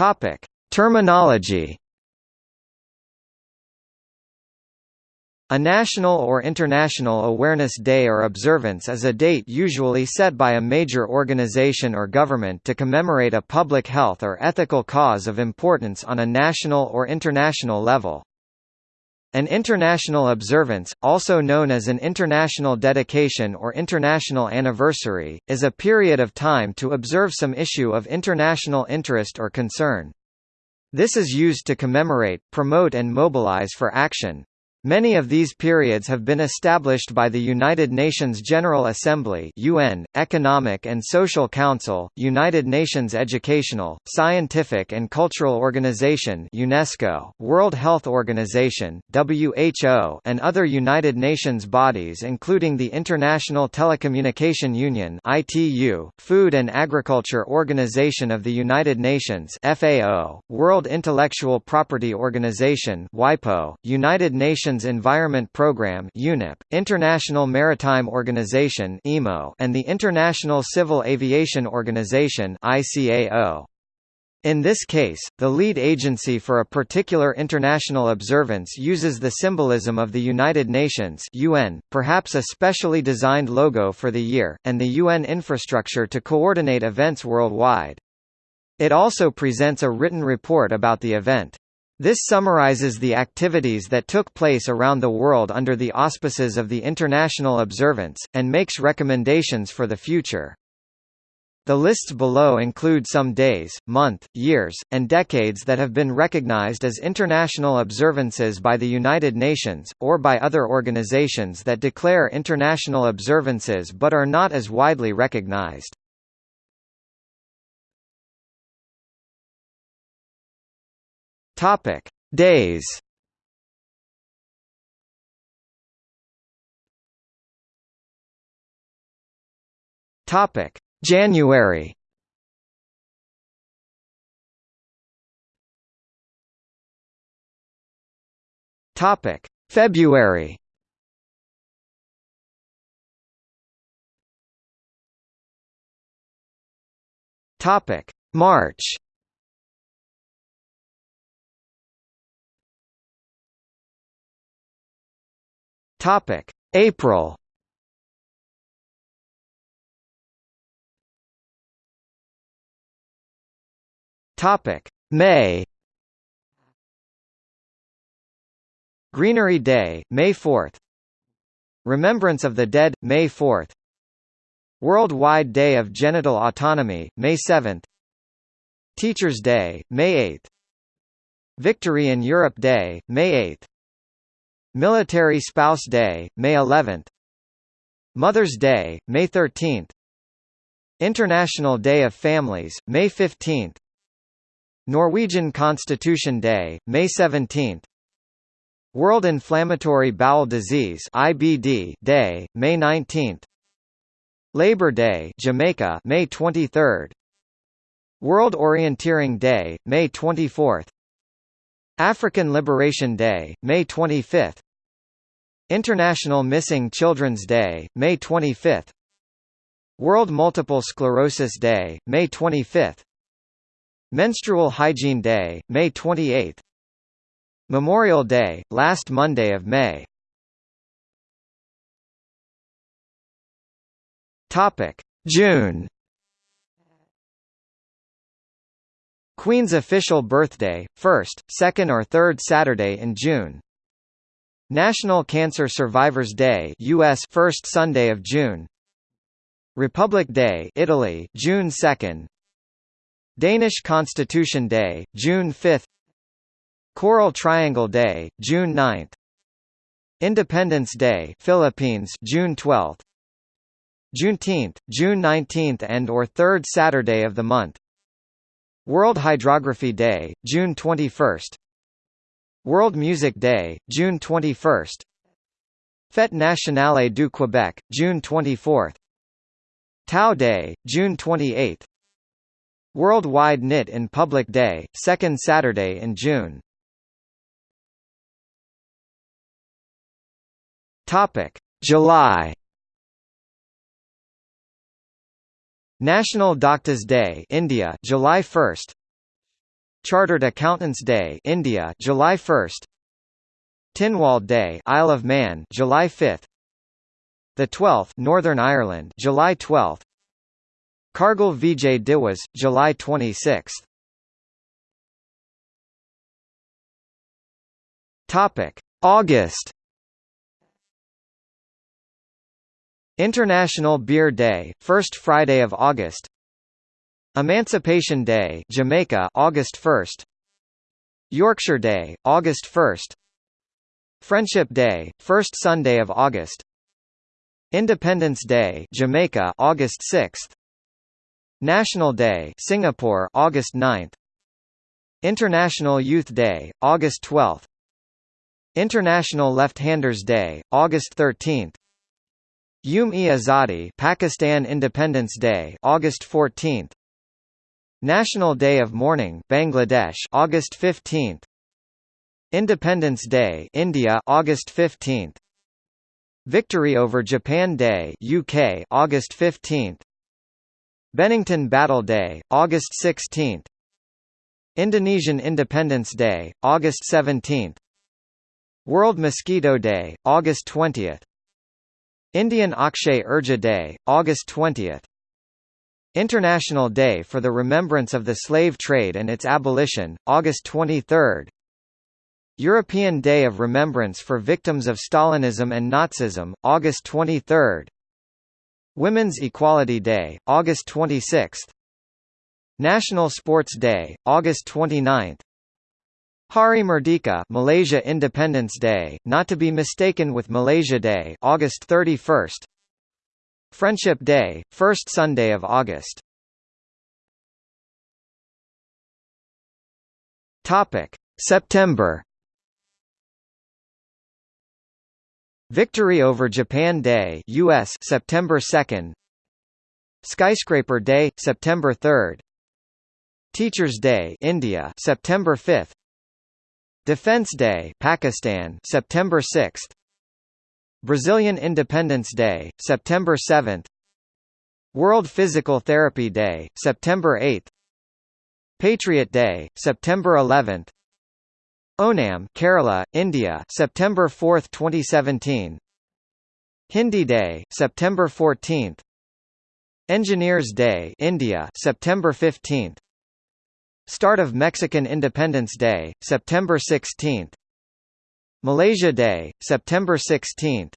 Topic: Terminology A national or international awareness day or observance is a date usually set by a major organization or government to commemorate a public health or ethical cause of importance on a national or international level. An international observance, also known as an international dedication or international anniversary, is a period of time to observe some issue of international interest or concern. This is used to commemorate, promote and mobilize for action. Many of these periods have been established by the United Nations General Assembly UN, Economic and Social Council, United Nations Educational, Scientific and Cultural Organization UNESCO, World Health Organization WHO, and other United Nations bodies including the International Telecommunication Union ITU, Food and Agriculture Organization of the United Nations FAO, World Intellectual Property Organization WIPO, United Nations Nations Environment Programme UNEP, International Maritime Organization IMO, and the International Civil Aviation Organization ICAO. In this case, the lead agency for a particular international observance uses the symbolism of the United Nations UN, perhaps a specially designed logo for the year, and the UN infrastructure to coordinate events worldwide. It also presents a written report about the event. This summarizes the activities that took place around the world under the auspices of the international observance, and makes recommendations for the future. The lists below include some days, month, years, and decades that have been recognized as international observances by the United Nations, or by other organizations that declare international observances but are not as widely recognized. Topic: Days. Topic: January. Topic: February. Topic: March. Topic: April. Topic: May. Greenery Day, May 4th. Remembrance of the Dead, May 4th. Worldwide Day of Genital Autonomy, May 7th. Teachers' Day, May 8th. Victory in Europe Day, May 8th. Military Spouse Day, May 11th. Mother's Day, May 13th. International Day of Families, May 15th. Norwegian Constitution Day, May 17th. World Inflammatory Bowel Disease IBD Day, May 19th. Labor Day, Jamaica, May 23rd. World Orienteering Day, May 24th. African Liberation Day, May 25 International Missing Children's Day, May 25 World Multiple Sclerosis Day, May 25 Menstrual Hygiene Day, May 28 Memorial Day, last Monday of May. June Queen's official birthday, 1st, 2nd or 3rd Saturday in June. National Cancer Survivors Day US first Sunday of June. Republic Day Italy June 2nd. Danish Constitution Day June 5th. Coral Triangle Day June 9th. Independence Day Philippines June 12th. Juneteenth June 19th and or 3rd Saturday of the month. World Hydrography Day, June 21. World Music Day, June 21. Fête nationale du Québec, June 24. Tau Day, June 28. Worldwide Knit in Public Day, second Saturday in June. July National Doctors Day India July 1 Chartered Accountants Day India July 1 Tynwald Day Isle of Man July 5 The 12th Northern Ireland July 12 Kargil Vijay Diwas July 26 Topic. August International Beer Day, first Friday of August. Emancipation Day, Jamaica, August 1st. Yorkshire Day, August 1st. Friendship Day, first Sunday of August. Independence Day, Jamaica, August 6th. National Day, Singapore, August 9th. International Youth Day, August 12th. International Left-Handers Day, August 13. Yom-e-Azadi Pakistan Independence Day August 14 National Day of Mourning Bangladesh August 15 Independence Day India August 15 Victory over Japan Day UK August 15 Bennington Battle Day August 16 Indonesian Independence Day August 17 World Mosquito Day August 20 Indian Akshay Urja Day, August 20. International Day for the Remembrance of the Slave Trade and its Abolition, August 23. European Day of Remembrance for Victims of Stalinism and Nazism, August 23. Women's Equality Day, August 26. National Sports Day, August 29. Hari Merdeka Malaysia Independence Day, not to be mistaken with Malaysia Day August 31 Friendship Day, first Sunday of August. Topic. September. Victory over Japan Day US September 2 Skyscraper Day September 3 Teachers Day India September 5 Defense Day Pakistan September 6 Brazilian Independence Day September 7 World Physical Therapy Day September 8 Patriot Day September 11 Onam Kerala India September 4 2017 Hindi Day September 14 Engineers Day India September 15 Start of Mexican Independence Day, September 16 Malaysia Day, September 16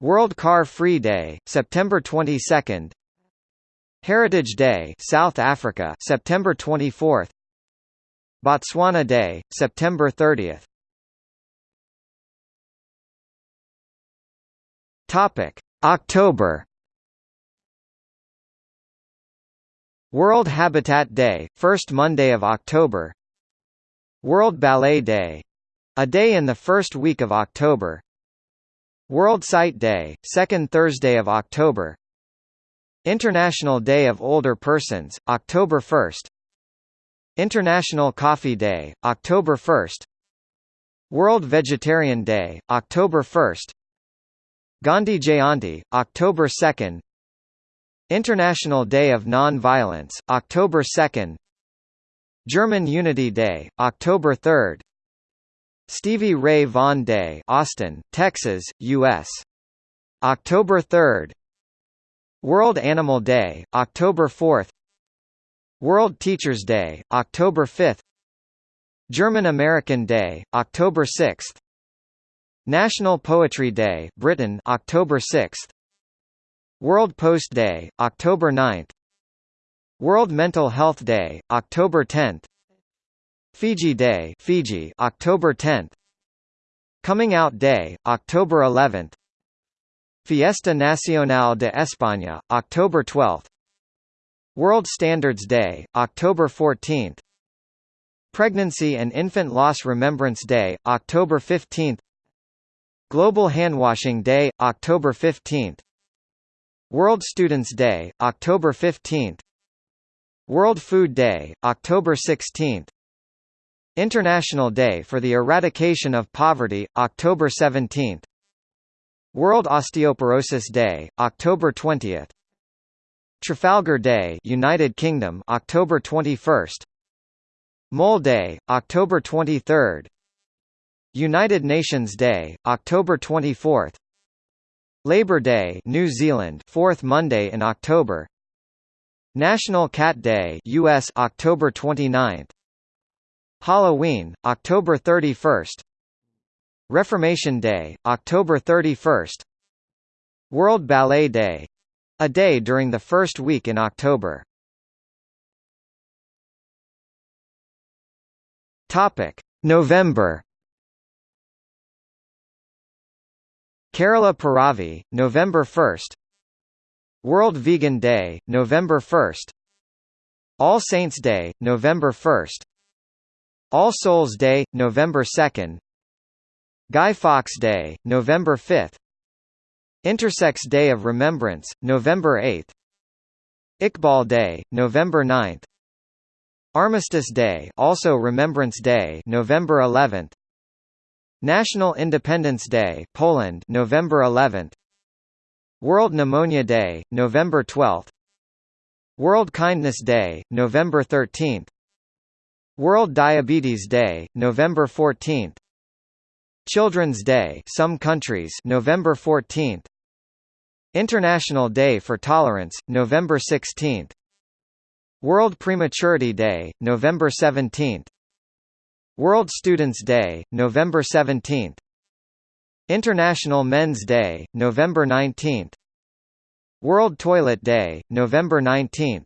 World Car Free Day, September 22 Heritage Day South Africa, September 24 Botswana Day, September 30 Topic: October World Habitat Day, first Monday of October. World Ballet Day — a day in the first week of October. World Sight Day, second Thursday of October. International Day of Older Persons, October 1 International Coffee Day, October 1 World Vegetarian Day, October 1 Gandhi Jayanti, October 2 International Day of Non-Violence, October 2 German Unity Day, October 3 Stevie Ray Vaughan Day Austin, Texas, U.S. October 3 World Animal Day, October 4 World Teachers Day, October 5 German American Day, October 6 National Poetry Day Britain, October 6 World Post Day, October 9 World Mental Health Day, October 10 Fiji Day Fiji, October 10 Coming Out Day, October 11 Fiesta Nacional de España, October 12 World Standards Day, October 14 Pregnancy and Infant Loss Remembrance Day, October 15 Global Handwashing Day, October 15 World Students' Day, October 15 World Food Day, October 16 International Day for the Eradication of Poverty, October 17 World Osteoporosis Day, October 20 Trafalgar Day United Kingdom October 21 Mole Day, October 23 United Nations Day, October 24 Labor Day New Zealand 4th Monday in October. National Cat Day US October 29 Halloween October 31 Reformation Day October 31 World Ballet Day a day during the first week in October. Topic November Kerala Piravi, November 1 World Vegan Day, November 1 All Saints Day, November 1 All Souls Day, November 2 Guy Fawkes Day, November 5 Intersex Day of Remembrance, November 8 Iqbal Day, November 9 Armistice Day also Remembrance Day November 11 National Independence Day Poland November 11 World Pneumonia Day November 12 World Kindness Day November 13 World Diabetes Day November 14 Children's Day some countries November 14 International Day for Tolerance November 16 World Prematurity Day November 17 World Students' Day, November 17 International Men's Day, November 19 World Toilet Day, November 19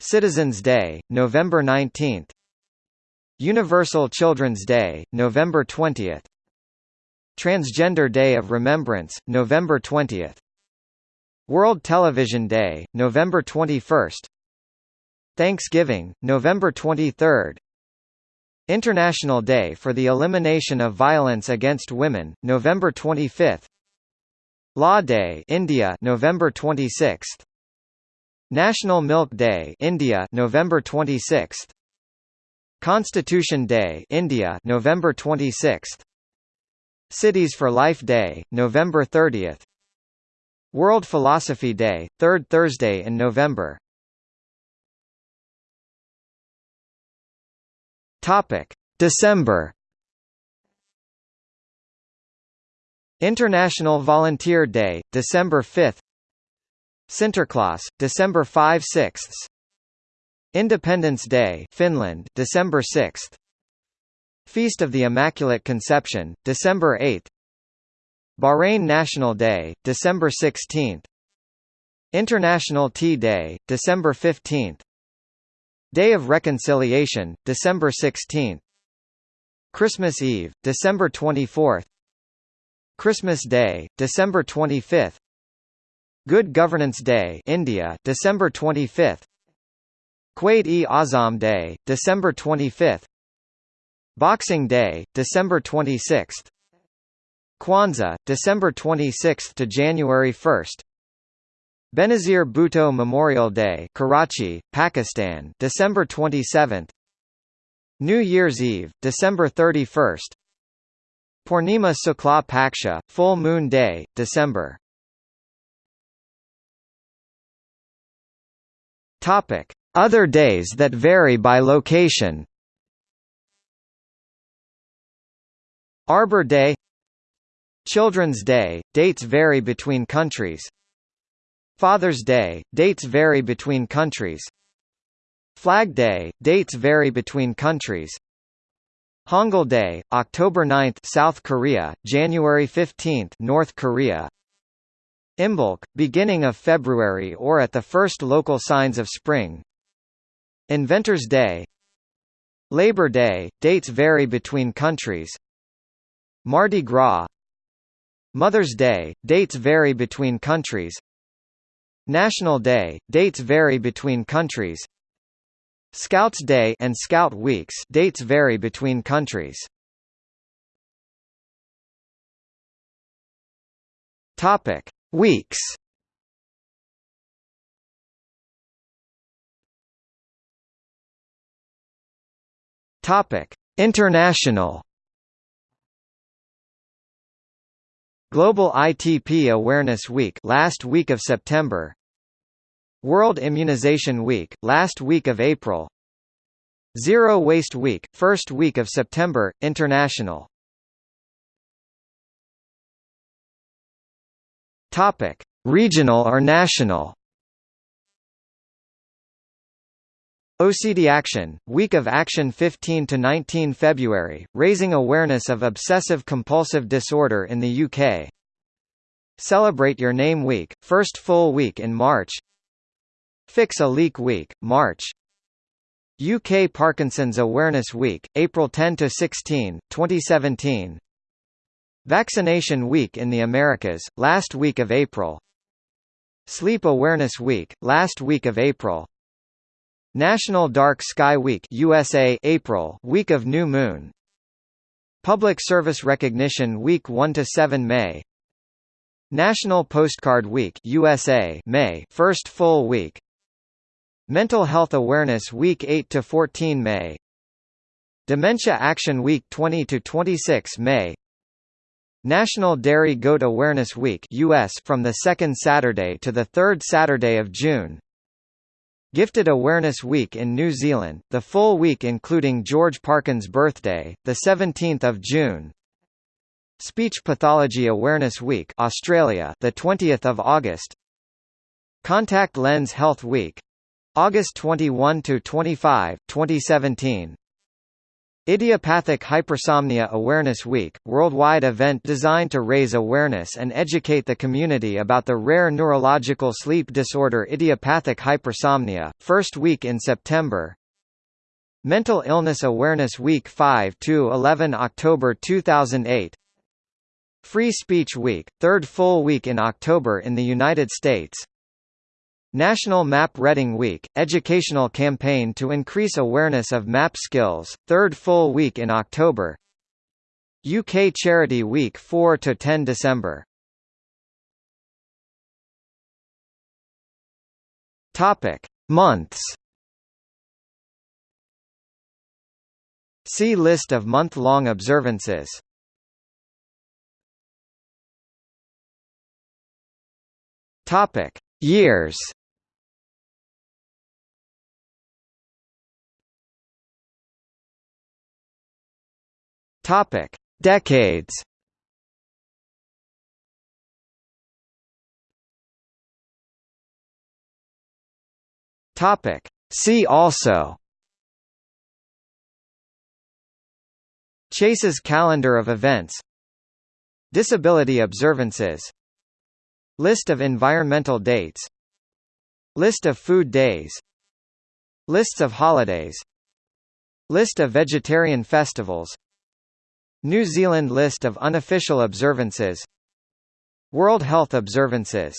Citizens' Day, November 19 Universal Children's Day, November 20 Transgender Day of Remembrance, November 20 World Television Day, November 21 Thanksgiving, November 23 International Day for the Elimination of Violence Against Women, November 25. Law Day, India, November 26. National Milk Day, India, November 26. Constitution Day, India, November 26. Cities for Life Day, November 30. World Philosophy Day, third Thursday in November. Topic: December. International Volunteer Day, December 5. Sinterklaas, December 5 6 Independence Day, Finland, December 6. Feast of the Immaculate Conception, December 8. Bahrain National Day, December 16. International Tea Day, December 15. Day of Reconciliation, December 16 Christmas Eve, December 24 Christmas Day, December 25 Good Governance Day India, December 25 Quaid-e-Azam Day, December 25 Boxing Day, December 26 Kwanzaa, December 26 to January 1 Benazir Bhutto Memorial Day Karachi, Pakistan December 27 New Year's Eve, December 31 Purnima Sukla Paksha, Full Moon Day, December. Topic. Other days that vary by location. Arbor Day. Children's Day, dates vary between countries Father's Day, dates vary between countries. Flag Day, dates vary between countries. Hangul Day, October 9 South Korea, January 15 North Korea. Imbolc, beginning of February or at the first local signs of spring. Inventor's Day. Labor Day, dates vary between countries. Mardi Gras. Mother's Day, dates vary between countries National Day, dates vary between countries Scouts Day and Scout Weeks dates vary between countries. Topic: Weeks. Topic: International. Global ITP Awareness Week last week of September World Immunization Week, last week of April Zero Waste Week, first week of September, International. Topic: Regional or national. OCD Action, Week of Action 15 to 19 February, raising awareness of obsessive compulsive disorder in the UK. Celebrate Your Name Week, first full week in March. Fix a Leak Week, March. UK Parkinson's Awareness Week, April 10 to 16, 2017. Vaccination Week in the Americas, last week of April. Sleep Awareness Week, last week of April. National Dark Sky Week USA April Week of New Moon. Public Service Recognition Week 1 to 7 May. National Postcard Week USA May first full week. Mental Health Awareness Week 8 to 14 May. Dementia Action Week 20 to 26 May. National Dairy Goat Awareness Week US from the second Saturday to the third Saturday of June Gifted Awareness Week in New Zealand, the full week including George Parkyn's birthday, the 17th of June. Speech Pathology Awareness Week, Australia, the 20th of August. Contact Lens Health Week, August 21 to 25, 2017. Idiopathic Hypersomnia Awareness Week, worldwide event designed to raise awareness and educate the community about the rare neurological sleep disorder idiopathic hypersomnia, first week in September. Mental Illness Awareness Week 5 to 11 October 2008. Free Speech Week, third full week in October in the United States. National Map Reading Week, educational campaign to increase awareness of map skills, third full week in October UK Charity Week 4–10 December. Months See list of month-long observances Topic. Years Topic: Decades. Topic: See also. Chase's calendar of events. Disability observances. List of environmental dates. List of food days. Lists of holidays. List of vegetarian festivals New Zealand list of unofficial observances. World Health Observances